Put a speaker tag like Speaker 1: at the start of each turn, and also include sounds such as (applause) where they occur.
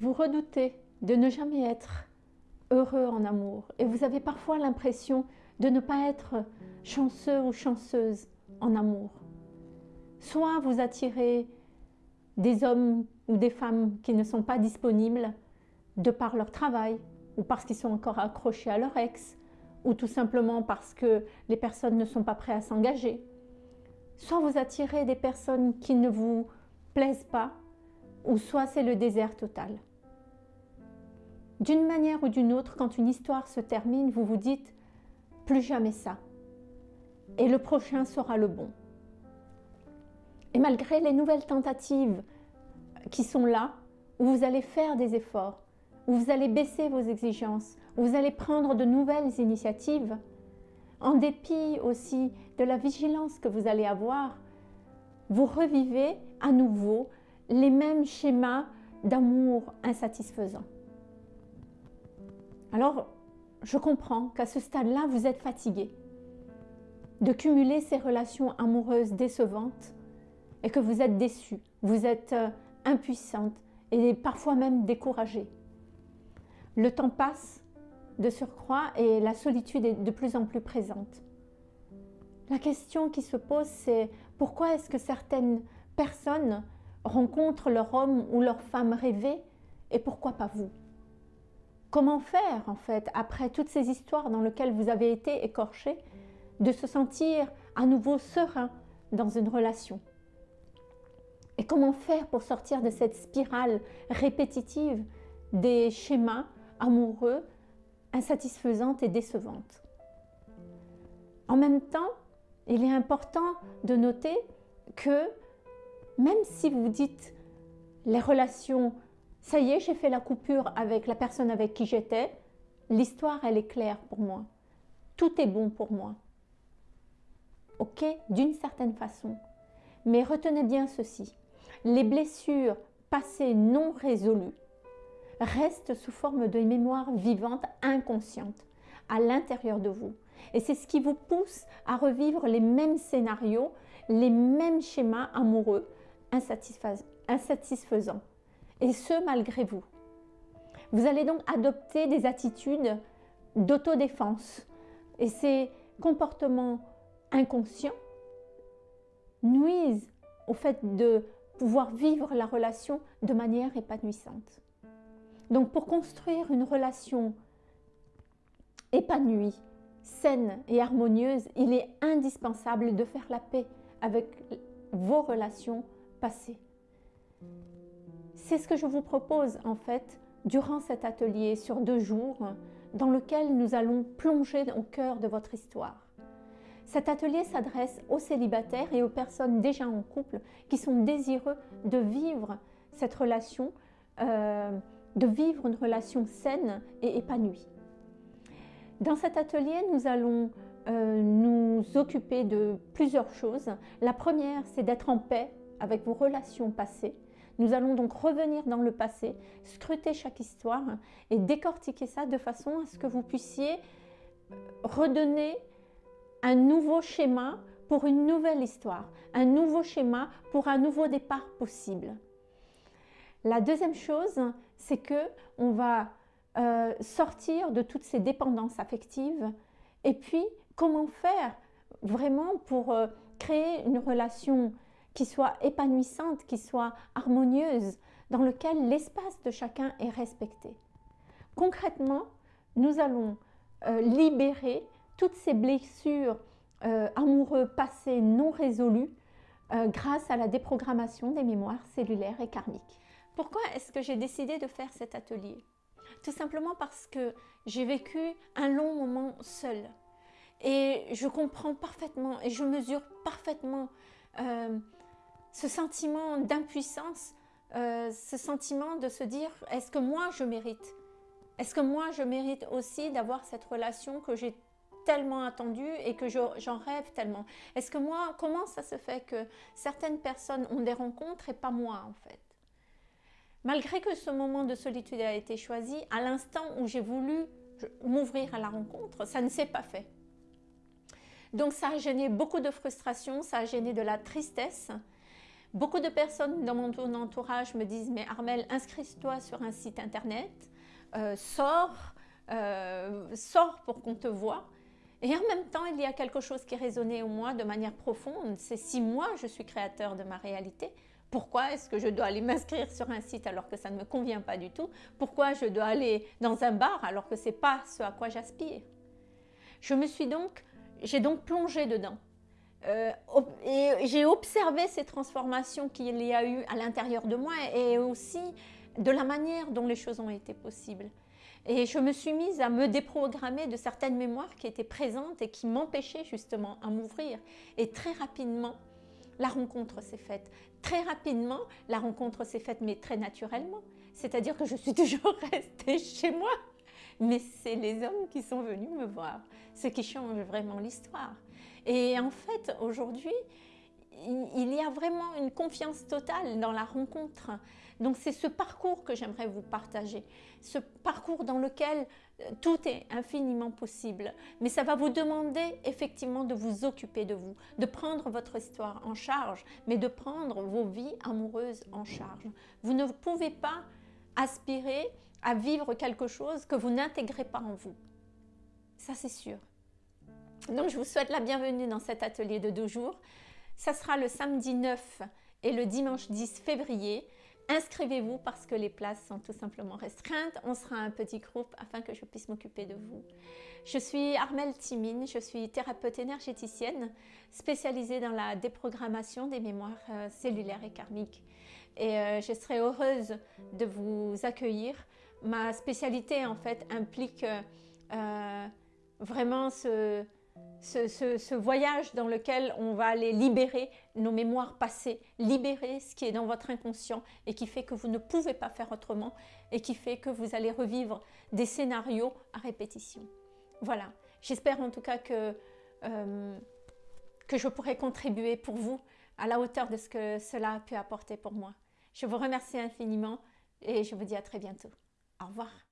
Speaker 1: vous redoutez de ne jamais être heureux en amour et vous avez parfois l'impression de ne pas être chanceux ou chanceuse en amour. Soit vous attirez des hommes ou des femmes qui ne sont pas disponibles de par leur travail ou parce qu'ils sont encore accrochés à leur ex ou tout simplement parce que les personnes ne sont pas prêtes à s'engager. Soit vous attirez des personnes qui ne vous plaisent pas ou soit c'est le désert total. D'une manière ou d'une autre, quand une histoire se termine, vous vous dites « plus jamais ça » et le prochain sera le bon. Et malgré les nouvelles tentatives qui sont là, où vous allez faire des efforts, où vous allez baisser vos exigences, où vous allez prendre de nouvelles initiatives, en dépit aussi de la vigilance que vous allez avoir, vous revivez à nouveau les mêmes schémas d'amour insatisfaisant. Alors, je comprends qu'à ce stade-là, vous êtes fatigué de cumuler ces relations amoureuses décevantes et que vous êtes déçu, vous êtes euh, impuissante et parfois même découragée. Le temps passe de surcroît et la solitude est de plus en plus présente. La question qui se pose, c'est pourquoi est-ce que certaines personnes rencontrent leur homme ou leur femme rêvée et pourquoi pas vous? Comment faire en fait, après toutes ces histoires dans lesquelles vous avez été écorché, de se sentir à nouveau serein dans une relation? Et comment faire pour sortir de cette spirale répétitive des schémas amoureux insatisfaisantes et décevantes? En même temps, il est important de noter que même si vous dites les relations ça y est, j'ai fait la coupure avec la personne avec qui j'étais. L'histoire, elle est claire pour moi. Tout est bon pour moi. Ok? D'une certaine façon. Mais retenez bien ceci. Les blessures passées non résolues restent sous forme de mémoire vivante inconsciente à l'intérieur de vous. Et c'est ce qui vous pousse à revivre les mêmes scénarios, les mêmes schémas amoureux insatisfaisants et ce malgré vous. Vous allez donc adopter des attitudes d'autodéfense et ces comportements inconscients nuisent au fait de pouvoir vivre la relation de manière épanouissante. Donc pour construire une relation épanouie, saine et harmonieuse, il est indispensable de faire la paix avec vos relations passées. C'est ce que je vous propose en fait durant cet atelier sur deux jours dans lequel nous allons plonger au cœur de votre histoire. Cet atelier s'adresse aux célibataires et aux personnes déjà en couple qui sont désireux de vivre cette relation, euh, de vivre une relation saine et épanouie. Dans cet atelier, nous allons euh, nous occuper de plusieurs choses. La première, c'est d'être en paix avec vos relations passées, nous allons donc revenir dans le passé, scruter chaque histoire et décortiquer ça de façon à ce que vous puissiez redonner un nouveau schéma pour une nouvelle histoire, un nouveau schéma pour un nouveau départ possible. La deuxième chose, c'est que on va euh, sortir de toutes ces dépendances affectives et puis comment faire vraiment pour euh, créer une relation qui soit épanouissante, qui soit harmonieuse, dans lequel l'espace de chacun est respecté. Concrètement, nous allons euh, libérer toutes ces blessures euh, amoureuses passées non résolues euh, grâce à la déprogrammation des mémoires cellulaires et karmiques. Pourquoi est-ce que j'ai décidé de faire cet atelier? Tout simplement parce que j'ai vécu un long moment seul. Et je comprends parfaitement et je mesure parfaitement ce sentiment d'impuissance, euh, ce sentiment de se dire est-ce que moi je mérite? Est-ce que moi je mérite aussi d'avoir cette relation que j'ai tellement attendue et que j'en rêve tellement? Est-ce que moi, comment ça se fait que certaines personnes ont des rencontres et pas moi en fait? Malgré que ce moment de solitude a été choisi, à l'instant où j'ai voulu m'ouvrir à la rencontre, ça ne s'est pas fait. Donc ça a gêné beaucoup de frustration, ça a gêné de la tristesse, Beaucoup de personnes dans mon entourage me disent Mais Armel, inscris-toi sur un site internet, euh, sors, euh, sors pour qu'on te voie. Et en même temps, il y a quelque chose qui résonnait en moi de manière profonde. C'est si moi je suis créateur de ma réalité, pourquoi est-ce que je dois aller m'inscrire sur un site alors que ça ne me convient pas du tout? Pourquoi je dois aller dans un bar alors que ce n'est pas ce à quoi j'aspire? Je me suis donc, j'ai donc plongé dedans. Euh, et j'ai observé ces transformations qu'il y a eu à l'intérieur de moi et aussi de la manière dont les choses ont été possibles. Et je me suis mise à me déprogrammer de certaines mémoires qui étaient présentes et qui m'empêchaient justement à m'ouvrir. Et très rapidement, la rencontre s'est faite. Très rapidement, la rencontre s'est faite, mais très naturellement. C'est-à-dire que je suis (laughs) toujours restée chez moi. Mais c'est les hommes qui sont venus me voir, ce qui change vraiment l'histoire. Et en fait, aujourd'hui, il y a vraiment une confiance totale dans la rencontre. Donc c'est ce parcours que j'aimerais vous partager, ce parcours dans lequel euh, tout est infiniment possible. Mais ça va vous demander effectivement de vous occuper de vous, de prendre votre histoire en charge, mais de prendre vos vies amoureuses en charge. Vous ne pouvez pas aspirer à vivre quelque chose que vous n'intégrez pas en vous. Ça c'est sûr. Donc je vous souhaite la bienvenue dans cet atelier de deux jours. Ça sera le samedi 9 et le dimanche 10 février. Inscrivez-vous parce que les places sont tout simplement restreintes. On sera un petit groupe afin que je puisse m'occuper de vous. Je suis Armelle Timine, je suis thérapeute énergéticienne spécialisée dans la déprogrammation des mémoires euh, cellulaires et karmiques. Et euh, je serai heureuse de vous accueillir. Ma spécialité en fait implique euh, vraiment ce, voyage dans lequel on va aller libérer nos mémoires passées, libérer ce qui est dans votre inconscient et qui fait que vous ne pouvez pas faire autrement et qui fait que vous allez revivre des scénarios à répétition. Voilà, j'espère en tout cas que, euh, que je pourrai contribuer pour vous à la hauteur de ce que cela a pu apporter pour moi. Je vous remercie infiniment et je vous dis à très bientôt. Au revoir.